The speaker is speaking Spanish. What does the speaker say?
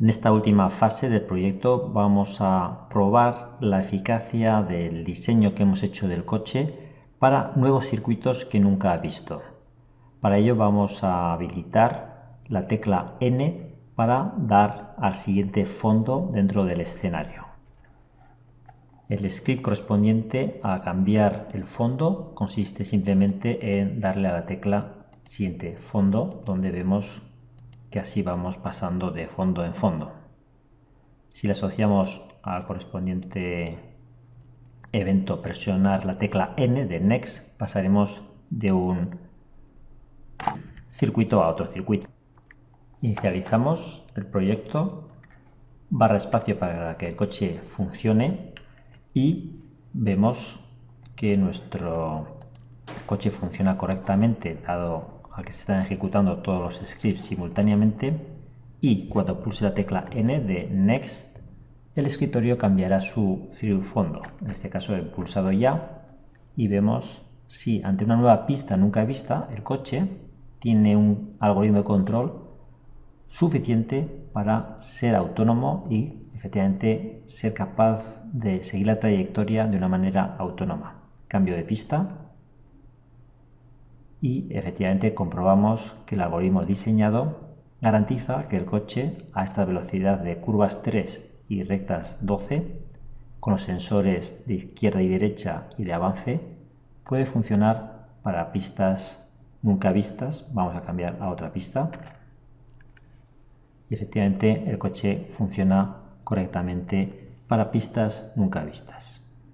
En esta última fase del proyecto vamos a probar la eficacia del diseño que hemos hecho del coche para nuevos circuitos que nunca ha visto. Para ello vamos a habilitar la tecla N para dar al siguiente fondo dentro del escenario. El script correspondiente a cambiar el fondo consiste simplemente en darle a la tecla siguiente fondo donde vemos que así vamos pasando de fondo en fondo. Si le asociamos al correspondiente evento presionar la tecla N de Next, pasaremos de un circuito a otro circuito. Inicializamos el proyecto, barra espacio para que el coche funcione y vemos que nuestro coche funciona correctamente dado a que se están ejecutando todos los scripts simultáneamente y cuando pulse la tecla N de Next, el escritorio cambiará su fondo. En este caso he pulsado ya y vemos si ante una nueva pista nunca vista, el coche tiene un algoritmo de control suficiente para ser autónomo y efectivamente ser capaz de seguir la trayectoria de una manera autónoma. Cambio de pista y efectivamente comprobamos que el algoritmo diseñado garantiza que el coche a esta velocidad de curvas 3 y rectas 12 con los sensores de izquierda y derecha y de avance puede funcionar para pistas nunca vistas. Vamos a cambiar a otra pista. Y efectivamente el coche funciona correctamente para pistas nunca vistas